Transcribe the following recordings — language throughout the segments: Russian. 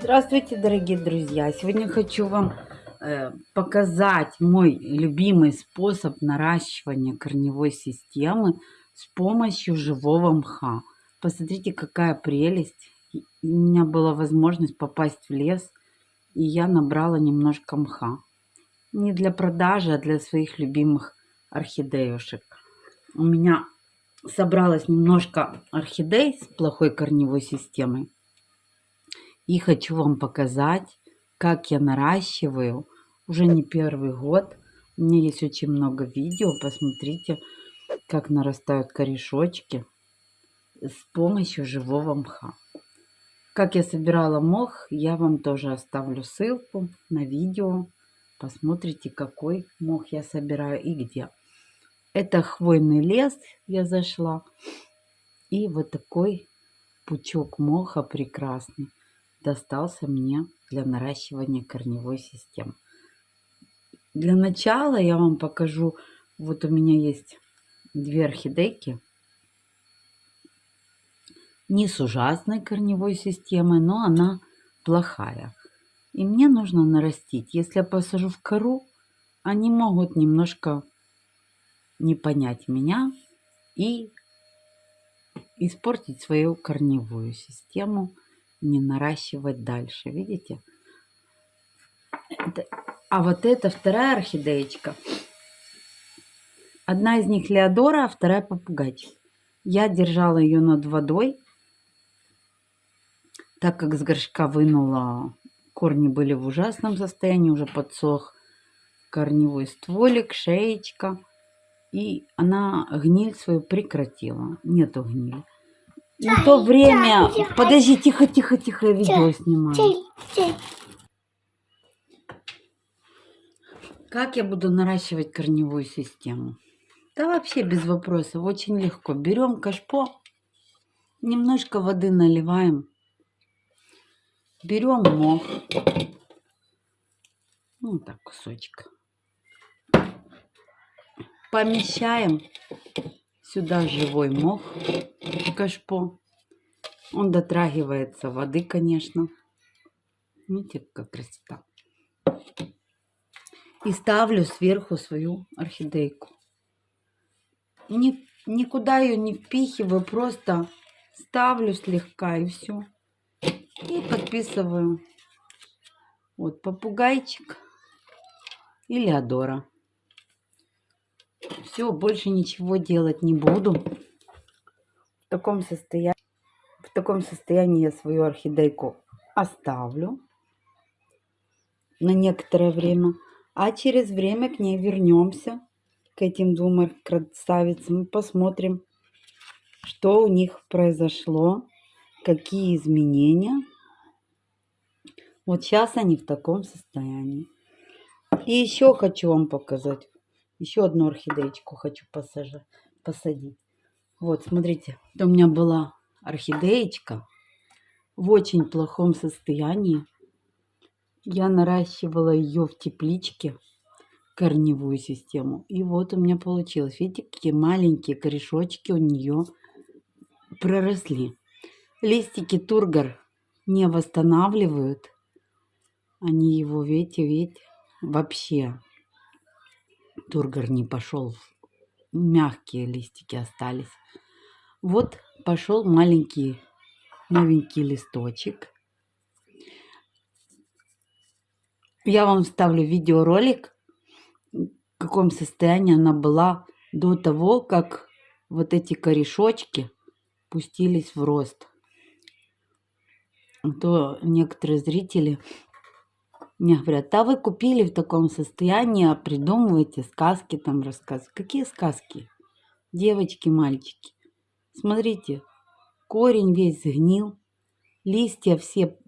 Здравствуйте, дорогие друзья! Сегодня хочу вам э, показать мой любимый способ наращивания корневой системы с помощью живого мха. Посмотрите, какая прелесть! У меня была возможность попасть в лес, и я набрала немножко мха. Не для продажи, а для своих любимых орхидеюшек. У меня собралось немножко орхидей с плохой корневой системой и хочу вам показать, как я наращиваю уже не первый год. У меня есть очень много видео. Посмотрите, как нарастают корешочки с помощью живого мха. Как я собирала мох, я вам тоже оставлю ссылку на видео. Посмотрите, какой мох я собираю и где. Это хвойный лес я зашла. И вот такой пучок моха прекрасный достался мне для наращивания корневой системы. Для начала я вам покажу, вот у меня есть две орхидейки, не с ужасной корневой системой, но она плохая. И мне нужно нарастить. Если я посажу в кору, они могут немножко не понять меня и испортить свою корневую систему не наращивать дальше. Видите? А вот это вторая орхидеечка. Одна из них Леодора, а вторая попугайчик. Я держала ее над водой, так как с горшка вынула. Корни были в ужасном состоянии, уже подсох корневой стволик, шеечка. И она гниль свою прекратила. Нету гнили. На то время... Подожди, тихо, тихо, тихо, я видео снимаю. Как я буду наращивать корневую систему? Да вообще без вопросов, очень легко. Берем кашпо, немножко воды наливаем, берем мох, ну так кусочек, помещаем сюда живой мох кашпо. Он дотрагивается воды, конечно. Видите, как красота. И ставлю сверху свою орхидейку. Ни, никуда ее не впихиваю, просто ставлю слегка и все. И подписываю. Вот попугайчик и Леодора. Все, больше ничего делать не буду. В таком состоянии, в таком состоянии я свою орхидейку оставлю на некоторое время. А через время к ней вернемся, к этим двум красавицам, посмотрим, что у них произошло, какие изменения. Вот сейчас они в таком состоянии. И еще хочу вам показать. Еще одну орхидеечку хочу посадить. Вот, смотрите, у меня была орхидеечка в очень плохом состоянии. Я наращивала ее в тепличке, корневую систему. И вот у меня получилось. Видите, какие маленькие корешочки у нее проросли. Листики тургор не восстанавливают. Они его, видите, видите, вообще тургор не пошел. Мягкие листики остались. Вот пошел маленький новенький листочек. Я вам вставлю видеоролик, в каком состоянии она была до того, как вот эти корешочки пустились в рост. А то некоторые зрители мне говорят, а вы купили в таком состоянии, а придумываете сказки там рассказывать. Какие сказки? Девочки, мальчики. Смотрите, корень весь сгнил, листья все,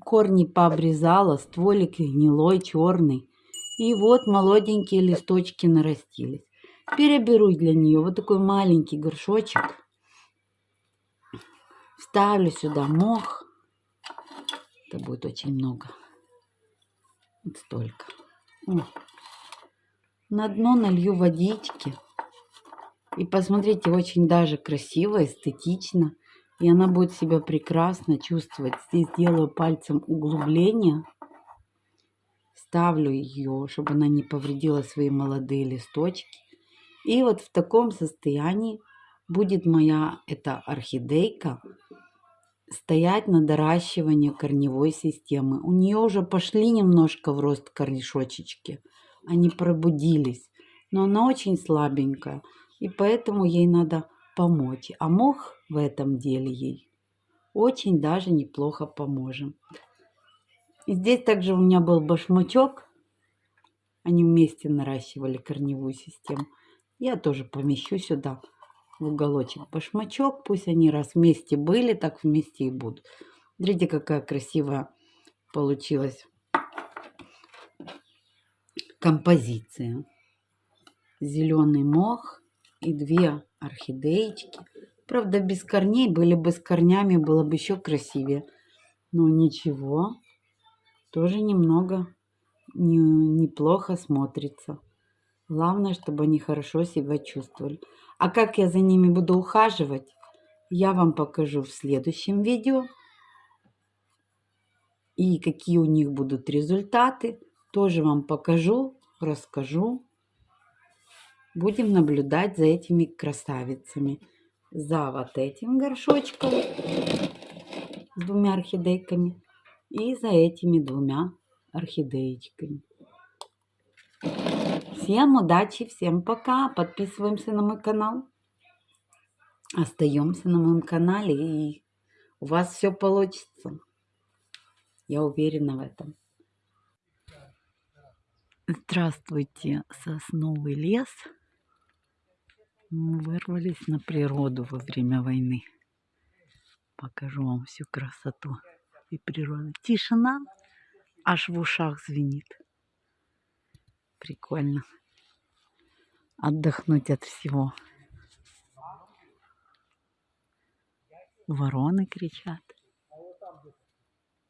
корни пообрезала, стволик гнилой, черный. И вот молоденькие листочки нарастились. Переберу для нее вот такой маленький горшочек. Вставлю сюда мох. Это будет очень много. Вот столько. На дно налью водички. И посмотрите, очень даже красиво, эстетично. И она будет себя прекрасно чувствовать. Здесь делаю пальцем углубление. Ставлю ее, чтобы она не повредила свои молодые листочки. И вот в таком состоянии будет моя эта орхидейка стоять на доращивании корневой системы. У нее уже пошли немножко в рост корнишочечки. Они пробудились. Но она очень слабенькая. И поэтому ей надо помочь. А мох в этом деле ей очень даже неплохо поможем. И здесь также у меня был башмачок. Они вместе наращивали корневую систему. Я тоже помещу сюда в уголочек башмачок. Пусть они раз вместе были, так вместе и будут. Смотрите, какая красивая получилась композиция. Зеленый мох и две орхидеечки. Правда, без корней, были бы с корнями, было бы еще красивее. Но ничего, тоже немного не, неплохо смотрится. Главное, чтобы они хорошо себя чувствовали. А как я за ними буду ухаживать, я вам покажу в следующем видео. И какие у них будут результаты, тоже вам покажу, расскажу. Будем наблюдать за этими красавицами за вот этим горшочком с двумя орхидейками и за этими двумя орхидеечками. Всем удачи, всем пока. Подписываемся на мой канал. Остаемся на моем канале и у вас все получится. Я уверена в этом. Здравствуйте, сосновый лес. Мы вырвались на природу во время войны. Покажу вам всю красоту и природу. Тишина аж в ушах звенит. Прикольно. Отдохнуть от всего. Вороны кричат.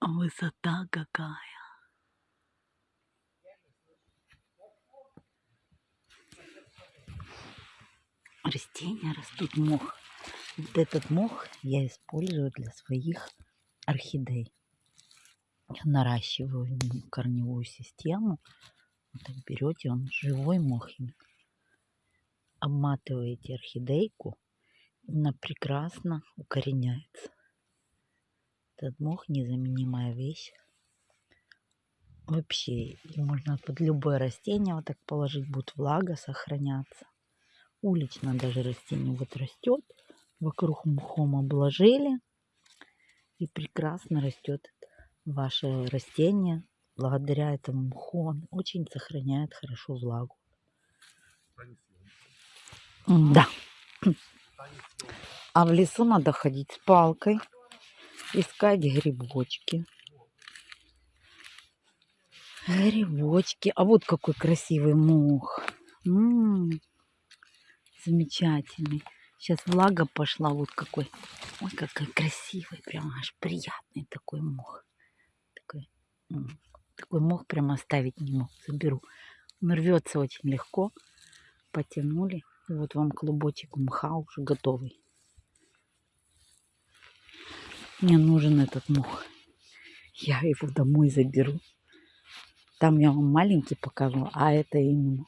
Высота какая. растения растут мох. Вот этот мох я использую для своих орхидей. Я наращиваю корневую систему. Так берете, он живой мох. Обматываете орхидейку, она прекрасно укореняется. Этот мох незаменимая вещь. Вообще, можно под любое растение вот так положить, будет влага сохраняться уличное даже растение вот растет. Вокруг мхом обложили. И прекрасно растет ваше растение. Благодаря этому мху он очень сохраняет хорошо влагу. Да. А в лесу надо ходить с палкой, искать грибочки. Грибочки. А вот какой красивый мох. М -м -м замечательный. Сейчас влага пошла, вот какой. Ой, какой красивый, прям аж приятный такой мох. Такой, такой мох прям оставить не мог. Заберу. Он рвется очень легко. Потянули. И вот вам клубочек мха уже готовый. Мне нужен этот мох. Я его домой заберу. Там я вам маленький покажу, а это именно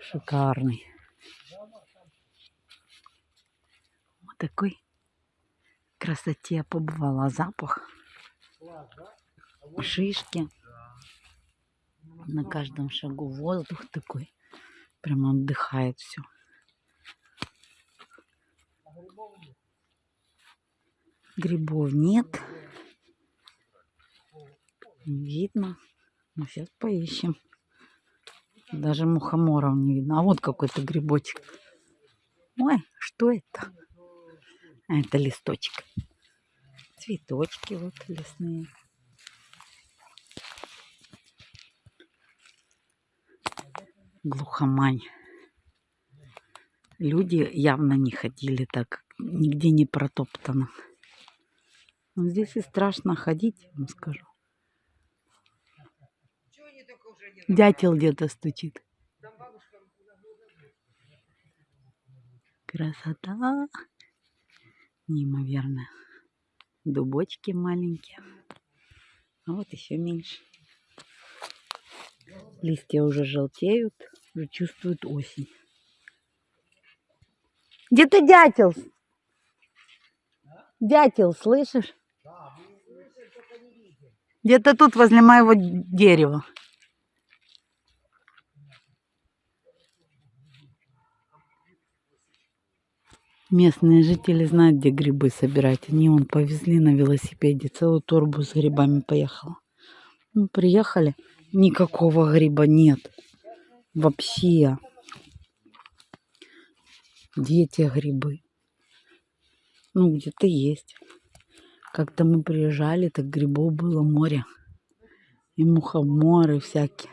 шикарный. такой красоте побывала. Запах шишки. На каждом шагу воздух такой. Прям отдыхает все. Грибов нет. Не видно. Ну, сейчас поищем. Даже мухоморов не видно. А вот какой-то грибочек. Ой, что это? А это листочек. Цветочки вот лесные. Глухомань. Люди явно не ходили так, нигде не протоптано. Но здесь и страшно ходить, вам скажу. Дятел где-то стучит. Красота неимоверная. Дубочки маленькие. А вот еще меньше. Листья уже желтеют, уже чувствуют осень. Где ты дятел? Дятел, слышишь? Где-то тут, возле моего дерева. Местные жители знают, где грибы собирать. Они вон повезли на велосипеде. Целую торбу с грибами поехала. Ну, приехали. Никакого гриба нет. Вообще. Где те грибы? Ну, где-то есть. Как-то мы приезжали, так грибов было море. И мухоморы всякие.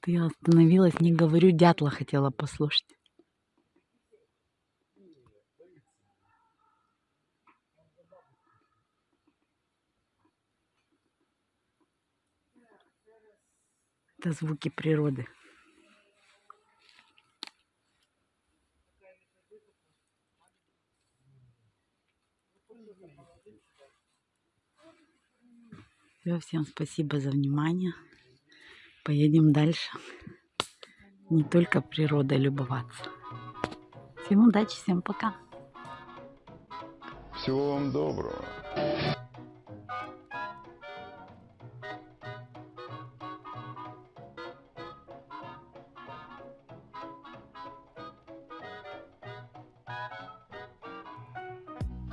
Ты остановилась, не говорю, дятла хотела послушать. Это звуки природы. Всё, всем спасибо за внимание. Поедем дальше. Не только природой любоваться. Всем удачи, всем пока. Всего вам доброго.